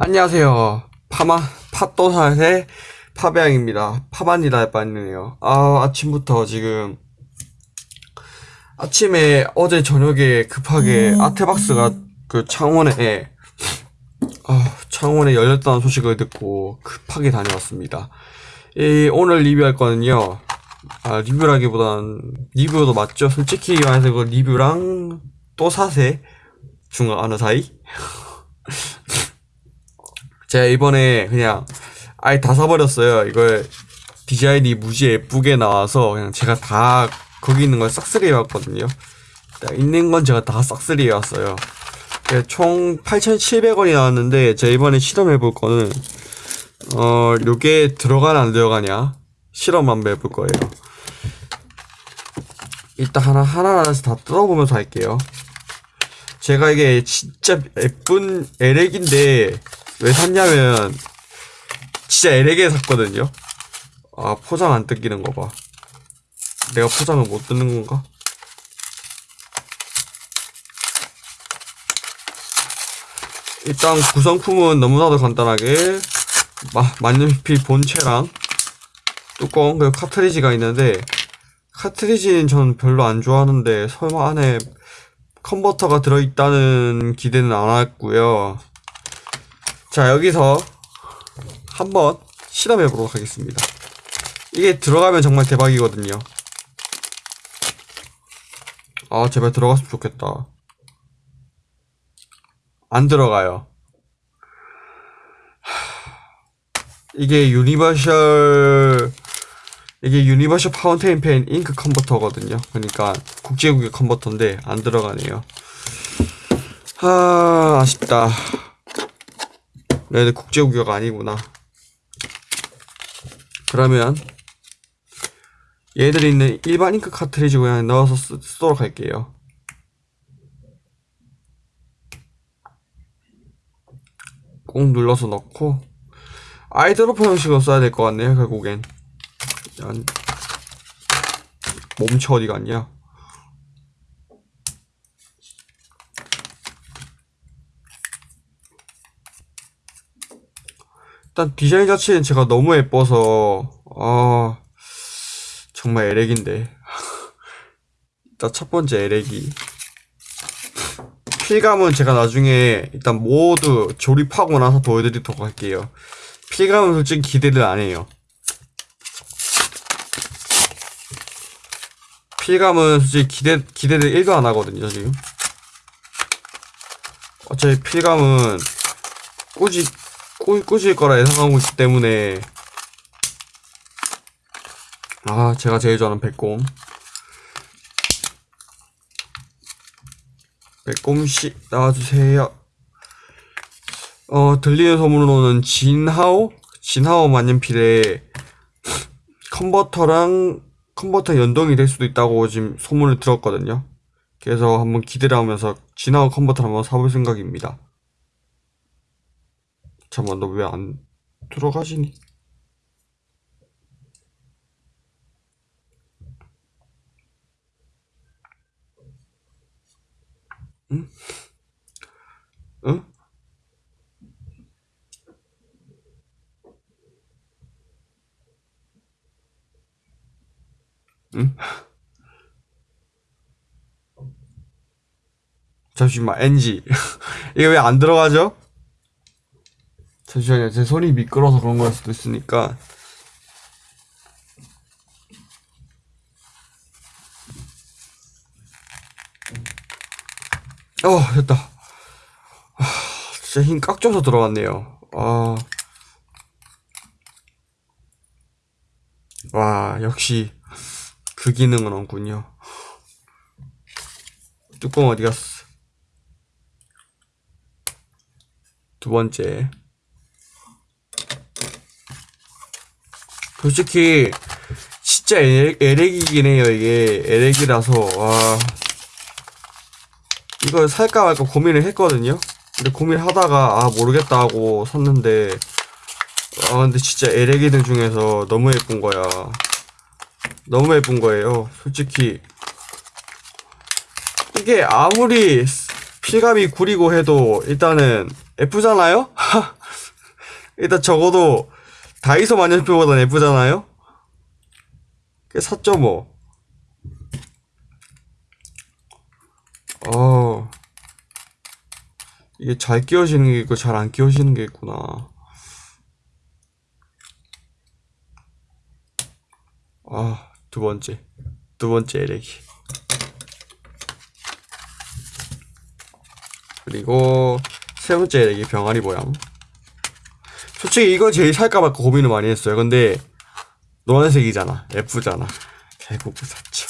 안녕하세요. 파마, 팥도사의 파배양입니다. 파반이다 할 뻔했네요. 아, 아침부터 지금, 아침에 어제 저녁에 급하게 아트박스가 그 창원에, 아, 창원에 열렸다는 소식을 듣고 급하게 다녀왔습니다. 이, 오늘 리뷰할 거는요, 아, 리뷰라기보단, 리뷰도 맞죠? 솔직히 말해서 그 리뷰랑 또 사세 중 어느 사이? 제가 이번에 그냥 아예 다 사버렸어요. 이걸 디자인이 무지 예쁘게 나와서 그냥 제가 다 거기 있는 걸 싹쓸이 해왔거든요. 있는 건 제가 다 싹쓸이 해왔어요. 예, 총 8,700원이 나왔는데 제가 이번에 실험해볼 거는 어 요게 들어가나 안 들어가냐 실험 한번 해볼 거예요. 일단 하나 하나하나씩 다 뜯어보면서 할게요. 제가 이게 진짜 예쁜 에렉인데 왜 샀냐면 진짜 에렉에 샀거든요. 아 포장 안 뜯기는 거 봐. 내가 포장을 못 뜯는 건가? 일단 구성품은 너무나도 간단하게 마, 만년필 본체랑 뚜껑 그리고 카트리지가 있는데 카트리지는 저는 별로 안 좋아하는데 설마 안에 컨버터가 들어있다는 기대는 안 했고요. 자 여기서 한번 실험해 보도록 하겠습니다. 이게 들어가면 정말 대박이거든요. 아 제발 들어갔으면 좋겠다. 안 들어가요. 이게 universal 이게 universal fountain pen ink converter거든요. 그러니까 국제규격의 converter인데 안 들어가네요. 아 아쉽다. 얘네 국제규격이 아니구나. 그러면 얘들이 있는 일반 잉크 카트리지 그냥 넣어서 쓰, 쓰도록 할게요. 꾹 눌러서 넣고 아이드로퍼 형식으로 써야 될 것 같네요 결국엔 몸체 어디 갔냐 일단 디자인 자체는 제가 너무 예뻐서 아 정말 에렉인데. 일단 첫 번째 에렉이. 필감은 제가 나중에 일단 모두 조립하고 나서 보여드리도록 할게요. 필감은 솔직히 기대를 안 해요. 필감은 솔직히 기대, 기대를 1도 안 하거든요, 지금. 어차피 필감은 꾸지, 꾸, 꾸질 거라 예상하고 있기 때문에. 아, 제가 제일 좋아하는 백곰. 백곰씨, 나와주세요. 어, 들리는 소문으로는 진하오? 진하오 만년필에 컨버터랑 컨버터 연동이 될 수도 있다고 지금 소문을 들었거든요. 그래서 한번 기대를 하면서 진화호 컨버터를 한번 사볼 생각입니다. 잠깐만 너 왜 안 들어가지니? 응? 응? 응? 잠시만 NG 이게 왜 안 들어가죠? 잠시만요 제 손이 미끄러서 그런 걸 수도 있으니까 어 됐다 아, 진짜 힘 깍줘서 들어갔네요 아. 와 역시 그 기능은 없군요. 뚜껑 어디 갔어? 두 번째. 솔직히 진짜 에렉이긴 해요 이게. 에렉이라서. 와. 이걸 살까 말까 고민을 했거든요. 근데 고민하다가 아 모르겠다 하고 샀는데 아 근데 진짜 에렉이들 중에서 너무 예쁜 거야. 너무 예쁜 거예요. 솔직히. 이게 아무리 필감이 구리고 해도 일단은 예쁘잖아요? 일단 적어도 다이소 만년필보다 예쁘잖아요? 그 샀죠 뭐. 어. 이게 잘 끼워지는 게 있고 잘 안 끼워지는 게 있구나. 아, 두 번째. 두 번째 에레기. 그리고 세 번째 에레기 병아리 모양. 솔직히 이거 제일 살까 말까 고민을 많이 했어요. 근데 노란색이잖아. 예쁘잖아. 결국 샀죠.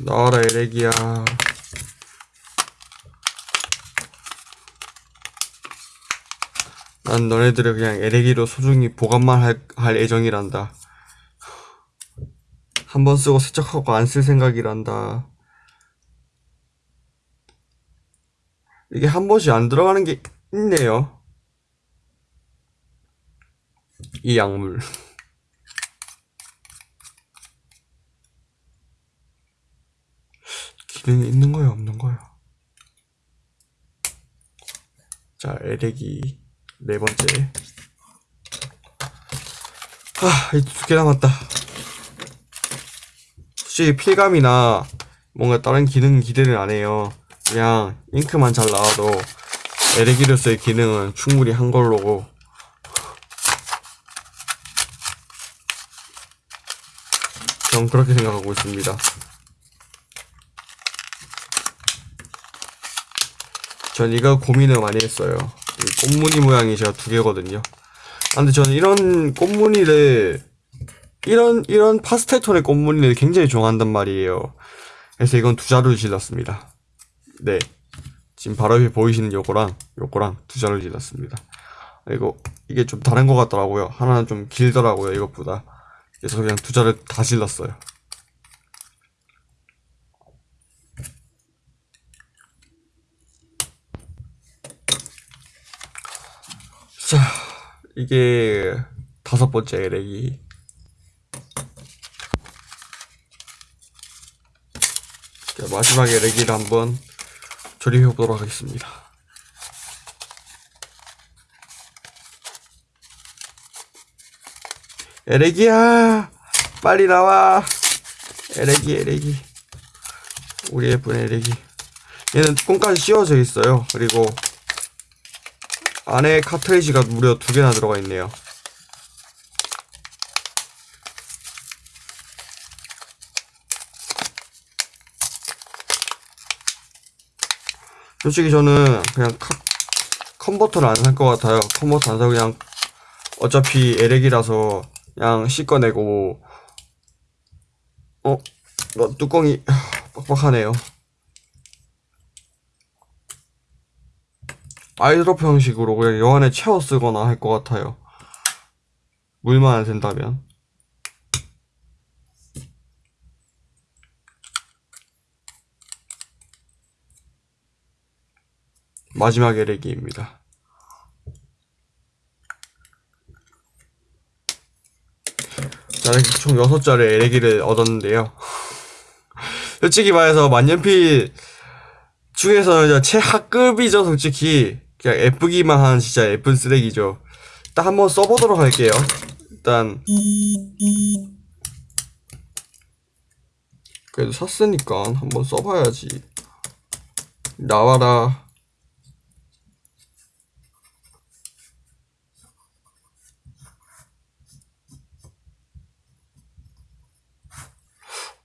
나와라 에레기야. 난 너네들을 그냥 에레기로 소중히 보관만 할, 할 예정이란다. 한 번 쓰고 세척하고 안 쓸 생각이란다. 이게 한 번씩 안 들어가는 게 있네요. 이 약물. 기능이 있는 거야, 없는 거야? 자, 에레기 네 번째. 아, 이제 두개 남았다. 혹시 필감이나 뭔가 다른 기능 기대를 안 해요. 그냥 잉크만 잘 나와도 에레기로서의 기능은 충분히 한 걸로고. 전 그렇게 생각하고 있습니다. 전 이거 고민을 많이 했어요. 이 꽃무늬 모양이 제가 두 개거든요. 아, 근데 저는 이런 꽃무늬를 이런 이런 파스텔 톤의 꽃무늬를 굉장히 좋아한단 말이에요. 그래서 이건 두 자루를 질렀습니다. 네, 지금 바로 옆에 보이시는 요거랑 요거랑 두 자루를 질렀습니다. 그리고 이게 좀 다른 것 같더라고요. 하나는 좀 길더라고요 이것보다. 그래서 그냥 두 자루 다 질렀어요. 자, 이게 다섯 번째 에렉이. 자, 마지막 에렉이를 한번 조립해 보도록 하겠습니다. 에렉이야! 빨리 나와! 에렉이, 에렉이. 우리 예쁜 에렉이. 얘는 뚜껑까지 씌워져 있어요. 그리고 안에 카트리지가 무려 두 개나 들어가 있네요. 솔직히 저는 그냥 카, 컨버터를 안 살 것 같아요. 컨버터 안 사고 그냥 어차피 에렉이라서 그냥 씻어내고 어? 어 뚜껑이 빡빡하네요. 아이드롭 형식으로 그냥 요 안에 채워 쓰거나 할 것 같아요. 물만 안 된다면. 마지막 에레기입니다. 자, 이렇게 총 6자리 에레기를 얻었는데요. 솔직히 말해서 만년필 중에서는 최하급이죠, 솔직히. 그냥 예쁘기만 한 진짜 예쁜 쓰레기죠. 일단 한번 써보도록 할게요. 일단 그래도 샀으니까 한번 써봐야지. 나와라.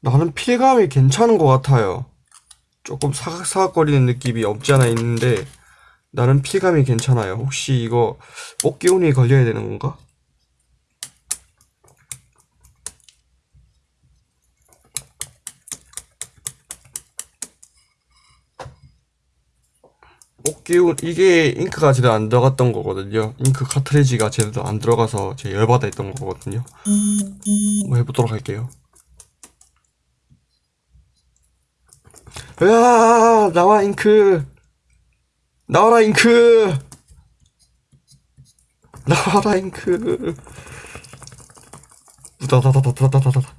나는 필감이 괜찮은 것 같아요. 조금 사각사각거리는 느낌이 없지 않아 있는데 나는 필감이 괜찮아요. 혹시 이거 뽑기운이 걸려야 되는 건가? 뽑기운 이게 잉크가 제대로 안 들어갔던 거거든요. 잉크 카트리지가 제대로 안 들어가서 제 열받아 있던 거거든요. 한번 해보도록 할게요. 으아 나와 잉크 나와라 잉크! 나와라 잉크! 우다다다다다다다다.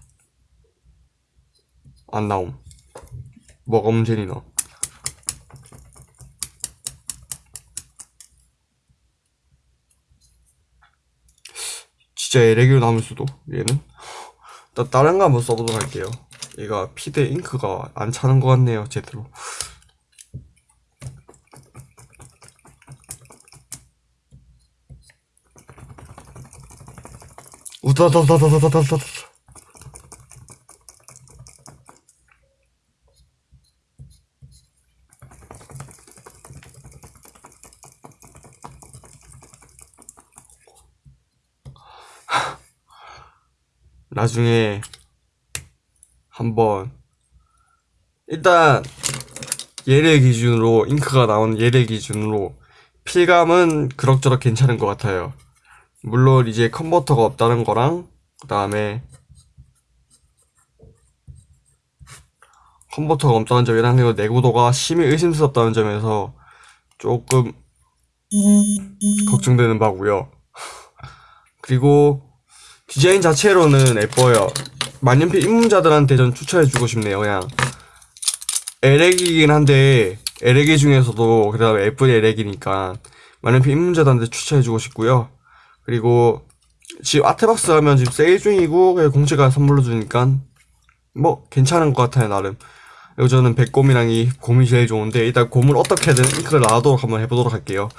안 나옴. 뭐가 문제니 너. 진짜 에레기로 남을 수도 얘는? 나 다른 거 한번 써보도록 할게요. 얘가 피드 잉크가 안 차는 것 같네요 제대로 우다다다다다다다다 나중에 한번 일단 얘를 기준으로 잉크가 나온 얘를 기준으로 필감은 그럭저럭 괜찮은 것 같아요. 물론 이제 컨버터가 없다는 거랑 그 다음에 컨버터가 없다는 점이랑 그리고 내구도가 심히 의심스럽다는 점에서 조금 걱정되는 바고요. 그리고 디자인 자체로는 예뻐요. 만년필 입문자들한테 전 추천해주고 싶네요. 그냥 에렉이긴 한데 에렉이 중에서도 그 다음에 예쁜 에렉이니까 만년필 입문자들한테 추천해주고 싶고요. 그리고 지금 아트박스 하면 지금 세일 중이고 공채가 선물로 주니까 뭐 괜찮은 것 같아요 나름. 그리고 저는 백곰이랑 이 곰이 제일 좋은데 일단 곰을 어떻게든 잉크를 나도록 한번 해보도록 할게요.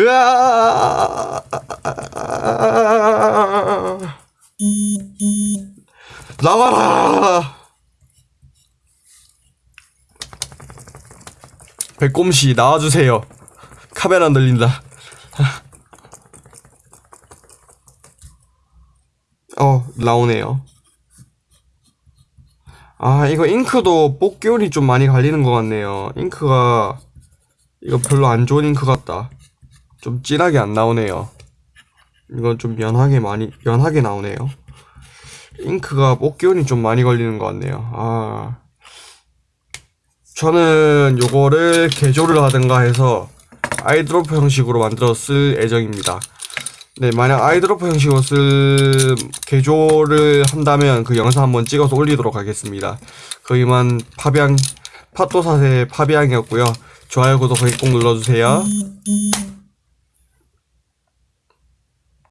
으아! 나와라! 백곰씨 나와주세요. 카메라 늘린다. 어 나오네요. 아 이거 잉크도 뽑기운이 좀 많이 갈리는 것 같네요. 잉크가 이거 별로 안 좋은 잉크 같다. 좀 진하게 안 나오네요. 이건 좀 연하게 많이 연하게 나오네요. 잉크가 뽑기운이 좀 많이 걸리는 것 같네요. 아 저는 요거를 개조를 하든가 해서 아이드로프 형식으로 만들어 쓸 예정입니다. 네, 만약 아이드로프 형식으로 쓸 개조를 한다면 그 영상 한번 찍어서 올리도록 하겠습니다. 거기만 파비앙, 파토사세 파비앙이었고요. 좋아요, 구독 꼭 눌러주세요.